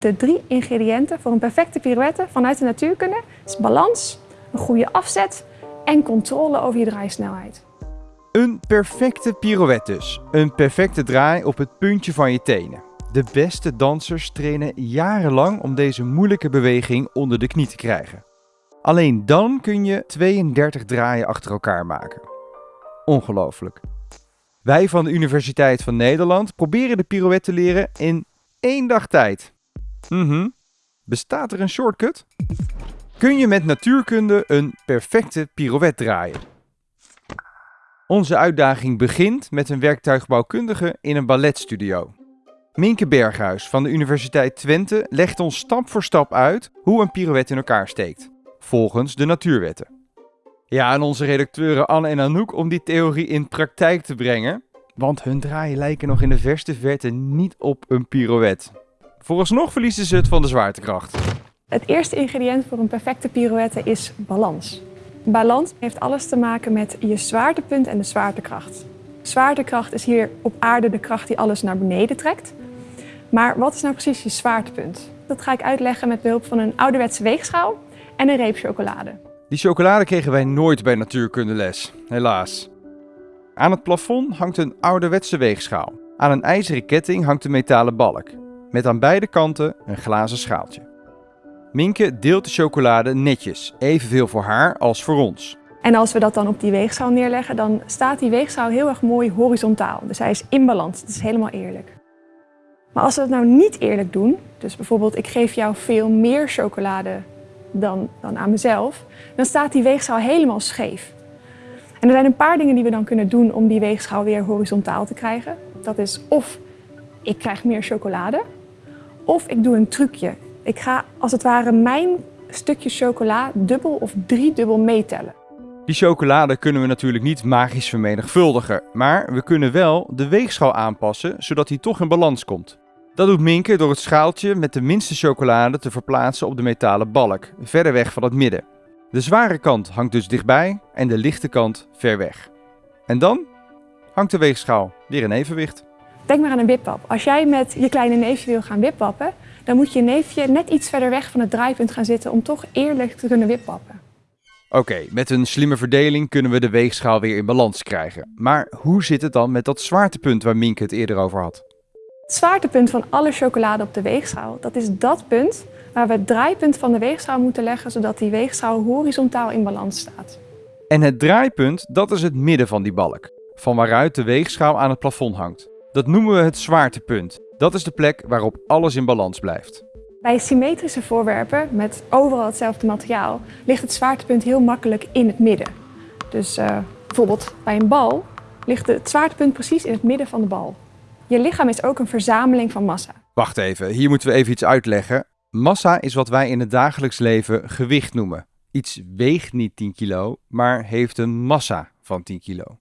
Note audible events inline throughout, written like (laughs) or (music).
De drie ingrediënten voor een perfecte pirouette vanuit de natuurkunde is balans, een goede afzet en controle over je draaisnelheid. Een perfecte pirouette dus. Een perfecte draai op het puntje van je tenen. De beste dansers trainen jarenlang om deze moeilijke beweging onder de knie te krijgen. Alleen dan kun je 32 draaien achter elkaar maken. Ongelooflijk. Wij van de Universiteit van Nederland proberen de pirouette te leren in één dag tijd. Mhm. Bestaat er een shortcut? Kun je met natuurkunde een perfecte pirouette draaien? Onze uitdaging begint met een werktuigbouwkundige in een balletstudio. Minke Berghuis van de Universiteit Twente legt ons stap voor stap uit hoe een pirouette in elkaar steekt, volgens de natuurwetten. Ja, en onze redacteuren Anne en Anouk om die theorie in praktijk te brengen, want hun draaien lijken nog in de verste verte niet op een pirouette. Vooralsnog verliezen ze het van de zwaartekracht. Het eerste ingrediënt voor een perfecte pirouette is balans. Balans heeft alles te maken met je zwaartepunt en de zwaartekracht. Zwaartekracht is hier op aarde de kracht die alles naar beneden trekt. Maar wat is nou precies je zwaartepunt? Dat ga ik uitleggen met behulp van een ouderwetse weegschaal en een reep chocolade. Die chocolade kregen wij nooit bij natuurkundeles, helaas. Aan het plafond hangt een ouderwetse weegschaal. Aan een ijzeren ketting hangt een metalen balk, met aan beide kanten een glazen schaaltje. Minke deelt de chocolade netjes, evenveel voor haar als voor ons. En als we dat dan op die weegschaal neerleggen, dan staat die weegschaal heel erg mooi horizontaal. Dus hij is in balans, het is helemaal eerlijk. Maar als we het nou niet eerlijk doen, dus bijvoorbeeld ik geef jou veel meer chocolade dan, dan aan mezelf, dan staat die weegschaal helemaal scheef. En er zijn een paar dingen die we dan kunnen doen om die weegschaal weer horizontaal te krijgen. Dat is of ik krijg meer chocolade, of ik doe een trucje. Ik ga als het ware mijn stukje chocola dubbel of driedubbel meetellen. Die chocolade kunnen we natuurlijk niet magisch vermenigvuldigen, maar we kunnen wel de weegschaal aanpassen zodat die toch in balans komt. Dat doet Minke door het schaaltje met de minste chocolade te verplaatsen op de metalen balk, verder weg van het midden. De zware kant hangt dus dichtbij en de lichte kant ver weg. En dan hangt de weegschaal weer in evenwicht. Denk maar aan een wippap. Als jij met je kleine neefje wil gaan wippappen, dan moet je neefje net iets verder weg van het draaipunt gaan zitten om toch eerlijk te kunnen wippappen. Oké, met een slimme verdeling kunnen we de weegschaal weer in balans krijgen. Maar hoe zit het dan met dat zwaartepunt waar Minke het eerder over had? Het zwaartepunt van alle chocolade op de weegschaal, dat is dat punt waar we het draaipunt van de weegschaal moeten leggen, zodat die weegschaal horizontaal in balans staat. En het draaipunt, dat is het midden van die balk, van waaruit de weegschaal aan het plafond hangt. Dat noemen we het zwaartepunt. Dat is de plek waarop alles in balans blijft. Bij symmetrische voorwerpen met overal hetzelfde materiaal ligt het zwaartepunt heel makkelijk in het midden. Dus uh, bijvoorbeeld bij een bal ligt het zwaartepunt precies in het midden van de bal. Je lichaam is ook een verzameling van massa. Wacht even, hier moeten we even iets uitleggen. Massa is wat wij in het dagelijks leven gewicht noemen. Iets weegt niet 10 kilo, maar heeft een massa van 10 kilo.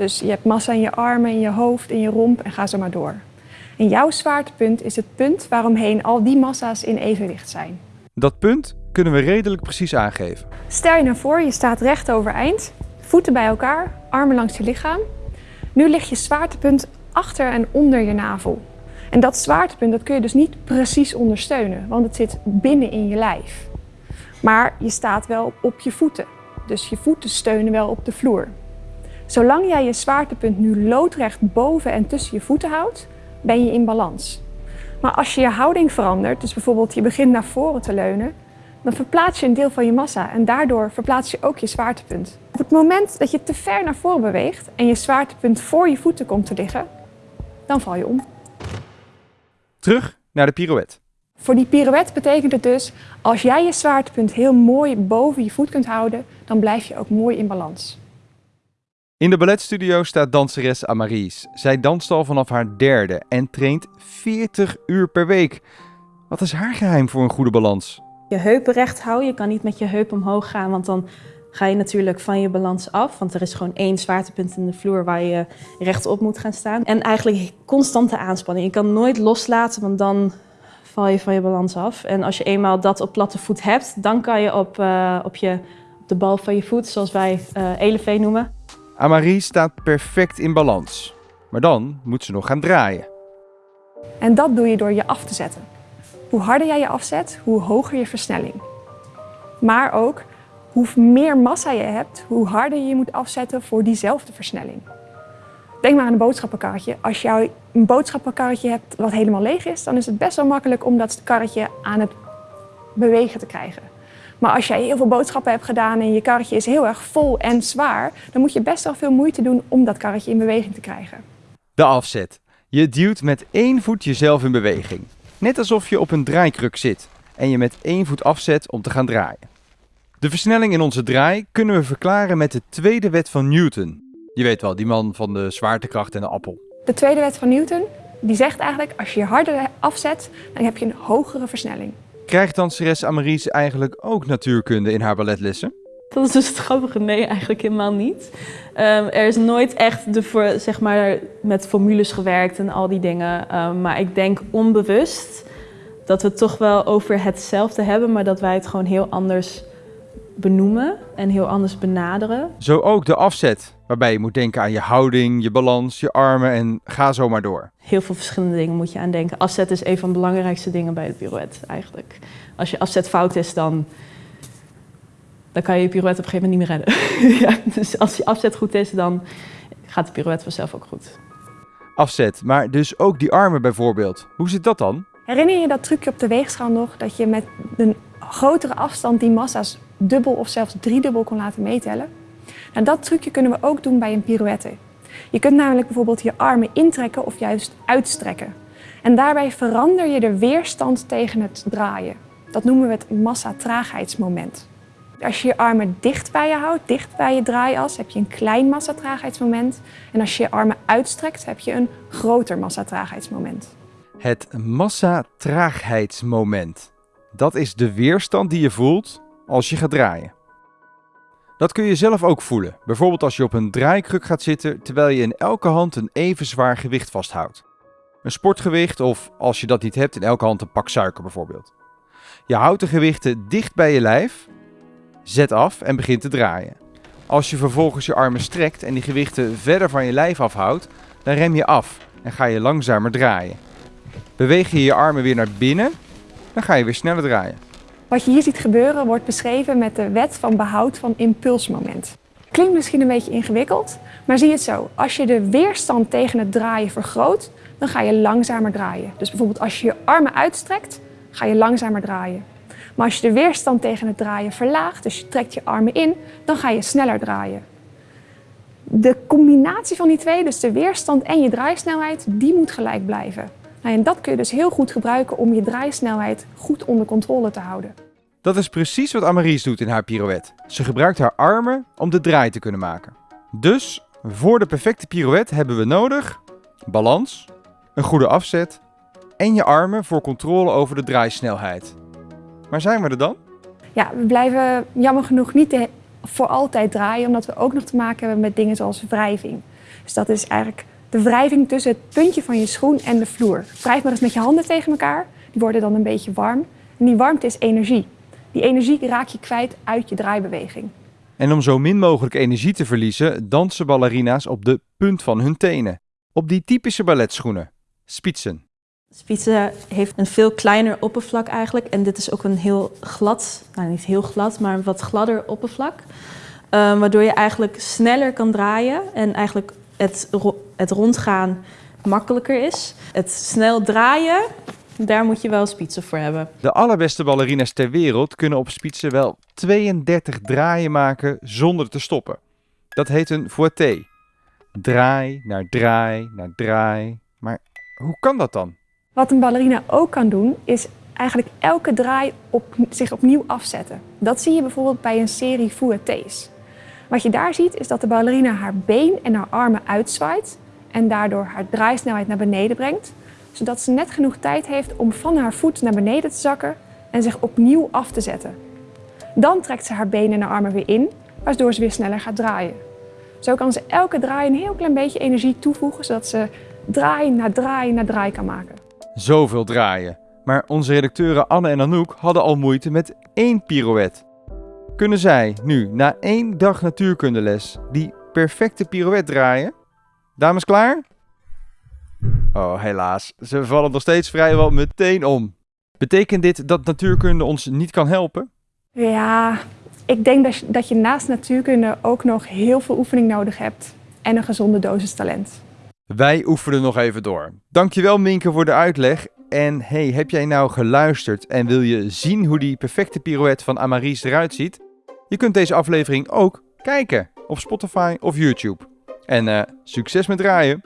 Dus je hebt massa in je armen, in je hoofd, in je romp en ga zo maar door. En jouw zwaartepunt is het punt waaromheen al die massa's in evenwicht zijn. Dat punt kunnen we redelijk precies aangeven. Stel je nou voor, je staat recht overeind, voeten bij elkaar, armen langs je lichaam. Nu ligt je zwaartepunt achter en onder je navel. En dat zwaartepunt dat kun je dus niet precies ondersteunen, want het zit binnen in je lijf. Maar je staat wel op je voeten, dus je voeten steunen wel op de vloer. Zolang jij je zwaartepunt nu loodrecht boven en tussen je voeten houdt, ben je in balans. Maar als je je houding verandert, dus bijvoorbeeld je begint naar voren te leunen, dan verplaats je een deel van je massa en daardoor verplaats je ook je zwaartepunt. Op het moment dat je te ver naar voren beweegt en je zwaartepunt voor je voeten komt te liggen, dan val je om. Terug naar de pirouette. Voor die pirouette betekent het dus, als jij je zwaartepunt heel mooi boven je voet kunt houden, dan blijf je ook mooi in balans. In de balletstudio staat danseres Amaries. Zij danst al vanaf haar derde en traint 40 uur per week. Wat is haar geheim voor een goede balans? Je heupen recht houden. Je kan niet met je heup omhoog gaan, want dan ga je natuurlijk van je balans af. Want er is gewoon één zwaartepunt in de vloer waar je rechtop moet gaan staan. En eigenlijk constante aanspanning. Je kan nooit loslaten, want dan val je van je balans af. En als je eenmaal dat op platte voet hebt, dan kan je op, uh, op, je, op de bal van je voet, zoals wij uh, elevee noemen. Amarie staat perfect in balans. Maar dan moet ze nog gaan draaien. En dat doe je door je af te zetten. hoe harder jij je afzet, hoe hoger je versnelling. Maar ook hoe meer massa je hebt, hoe harder je moet afzetten voor diezelfde versnelling. Denk maar aan een boodschappenkarretje. Als jij een boodschappenkarretje hebt wat helemaal leeg is, dan is het best wel makkelijk om dat karretje aan het bewegen te krijgen. Maar als jij heel veel boodschappen hebt gedaan en je karretje is heel erg vol en zwaar, dan moet je best wel veel moeite doen om dat karretje in beweging te krijgen. De afzet. Je duwt met één voet jezelf in beweging. Net alsof je op een draaikruk zit en je met één voet afzet om te gaan draaien. De versnelling in onze draai kunnen we verklaren met de tweede wet van Newton. Je weet wel, die man van de zwaartekracht en de appel. De tweede wet van Newton die zegt eigenlijk als je harder afzet, dan heb je een hogere versnelling. Krijgt danseres Amaries eigenlijk ook natuurkunde in haar balletlessen? Dat is dus het grappige. Nee, eigenlijk helemaal niet. Um, er is nooit echt de voor, zeg maar, met formules gewerkt en al die dingen. Um, maar ik denk onbewust dat we het toch wel over hetzelfde hebben, maar dat wij het gewoon heel anders benoemen en heel anders benaderen. Zo ook de afzet, waarbij je moet denken aan je houding, je balans, je armen en ga zo maar door. Heel veel verschillende dingen moet je aan denken. Afzet is een van de belangrijkste dingen bij het pirouette eigenlijk. Als je afzet fout is, dan, dan kan je je pirouette op een gegeven moment niet meer redden. (laughs) ja, dus als je afzet goed is, dan gaat de pirouette vanzelf ook goed. Afzet, maar dus ook die armen bijvoorbeeld. Hoe zit dat dan? Herinner je dat trucje op de weegschaal nog? Dat je met een grotere afstand die massa's dubbel of zelfs driedubbel kon laten meetellen? Nou, dat trucje kunnen we ook doen bij een pirouette. Je kunt namelijk bijvoorbeeld je armen intrekken of juist uitstrekken. En daarbij verander je de weerstand tegen het draaien. Dat noemen we het massa-traagheidsmoment. Als je je armen dicht bij je houdt, dicht bij je draaias, heb je een klein massa-traagheidsmoment. En als je je armen uitstrekt, heb je een groter massa-traagheidsmoment. Het massa-traagheidsmoment. Dat is de weerstand die je voelt als je gaat draaien. Dat kun je zelf ook voelen, bijvoorbeeld als je op een draaikruk gaat zitten terwijl je in elke hand een even zwaar gewicht vasthoudt. Een sportgewicht of als je dat niet hebt in elke hand een pak suiker bijvoorbeeld. Je houdt de gewichten dicht bij je lijf, zet af en begint te draaien. Als je vervolgens je armen strekt en die gewichten verder van je lijf afhoudt, dan rem je af en ga je langzamer draaien. Beweeg je je armen weer naar binnen, dan ga je weer sneller draaien. Wat je hier ziet gebeuren wordt beschreven met de wet van behoud van impulsmoment. Klinkt misschien een beetje ingewikkeld, maar zie het zo. Als je de weerstand tegen het draaien vergroot, dan ga je langzamer draaien. Dus bijvoorbeeld als je je armen uitstrekt, ga je langzamer draaien. Maar als je de weerstand tegen het draaien verlaagt, dus je trekt je armen in, dan ga je sneller draaien. De combinatie van die twee, dus de weerstand en je draaisnelheid, die moet gelijk blijven. Nou, en dat kun je dus heel goed gebruiken om je draaisnelheid goed onder controle te houden. Dat is precies wat Amaries doet in haar pirouette. Ze gebruikt haar armen om de draai te kunnen maken. Dus voor de perfecte pirouette hebben we nodig balans, een goede afzet en je armen voor controle over de draaisnelheid. Maar zijn we er dan? Ja, we blijven jammer genoeg niet voor altijd draaien, omdat we ook nog te maken hebben met dingen zoals wrijving. Dus dat is eigenlijk de wrijving tussen het puntje van je schoen en de vloer. Wrijf maar eens met je handen tegen elkaar. Die worden dan een beetje warm. En die warmte is energie. Die energie raak je kwijt uit je draaibeweging. En om zo min mogelijk energie te verliezen, dansen ballerina's op de punt van hun tenen. Op die typische balletschoenen, spitsen. Spitsen heeft een veel kleiner oppervlak eigenlijk. En dit is ook een heel glad, nou niet heel glad, maar een wat gladder oppervlak. Um, waardoor je eigenlijk sneller kan draaien en eigenlijk het, het rondgaan makkelijker is. Het snel draaien, daar moet je wel spitsen voor hebben. De allerbeste ballerina's ter wereld kunnen op spitsen wel 32 draaien maken zonder te stoppen. Dat heet een fouetté. Draai naar draai naar draai. Maar hoe kan dat dan? Wat een ballerina ook kan doen, is eigenlijk elke draai op, zich opnieuw afzetten. Dat zie je bijvoorbeeld bij een serie fouettés. Wat je daar ziet is dat de ballerina haar been en haar armen uitzwaait en daardoor haar draaisnelheid naar beneden brengt, zodat ze net genoeg tijd heeft om van haar voet naar beneden te zakken en zich opnieuw af te zetten. Dan trekt ze haar benen en armen weer in, waardoor ze weer sneller gaat draaien. Zo kan ze elke draai een heel klein beetje energie toevoegen, zodat ze draai na draai na draai kan maken. Zoveel draaien. Maar onze redacteuren Anne en Anouk hadden al moeite met één pirouette. Kunnen zij nu, na één dag natuurkundeles, die perfecte pirouette draaien? Dames klaar? Oh, helaas. Ze vallen nog steeds vrijwel meteen om. Betekent dit dat natuurkunde ons niet kan helpen? Ja, ik denk dat je, dat je naast natuurkunde ook nog heel veel oefening nodig hebt en een gezonde dosis talent. Wij oefenen nog even door. Dankjewel Minke voor de uitleg. En hey, heb jij nou geluisterd en wil je zien hoe die perfecte pirouette van Amaries eruit ziet? Je kunt deze aflevering ook kijken op Spotify of YouTube. En uh, succes met draaien!